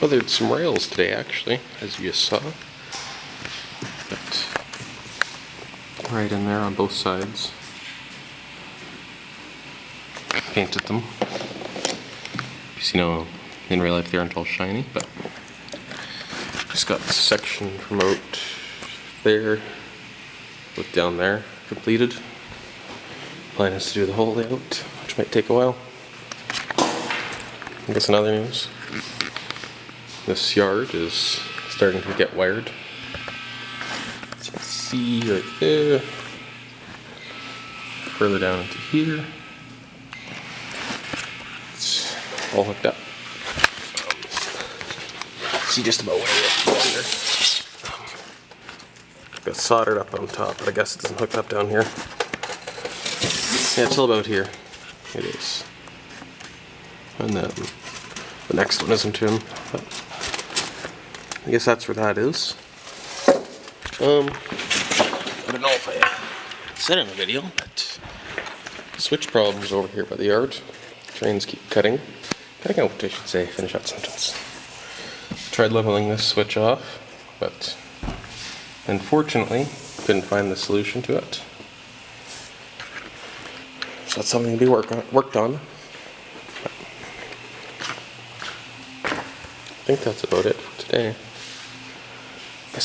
Weathered some rails today, actually, as you saw. But right in there on both sides. Painted them. You know, in real life they aren't all shiny, but just got this section from there, look down there, completed. Plan is to do the whole layout, which might take a while. I guess another news. This yard is starting to get wired. As you can see right there. Eh. Further down into here. It's all hooked up. See just about where it is. Got soldered up on top, but I guess it doesn't hook up down here. Yeah, it's all about here. It is. And then the next one isn't in. But I guess that's where that is. Um, I don't know if I said in the video, but switch problems over here by the yard. Trains keep cutting. Cutting out, I should say. Finish that sentence. Tried leveling this switch off, but unfortunately couldn't find the solution to it. So that's something to be work on, worked on. I think that's about it for today.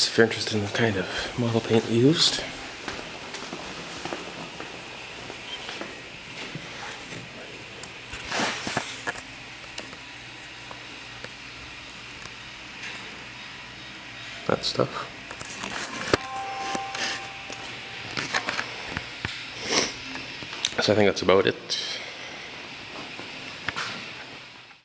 If you're interested in the kind of model paint used. That stuff. So I think that's about it.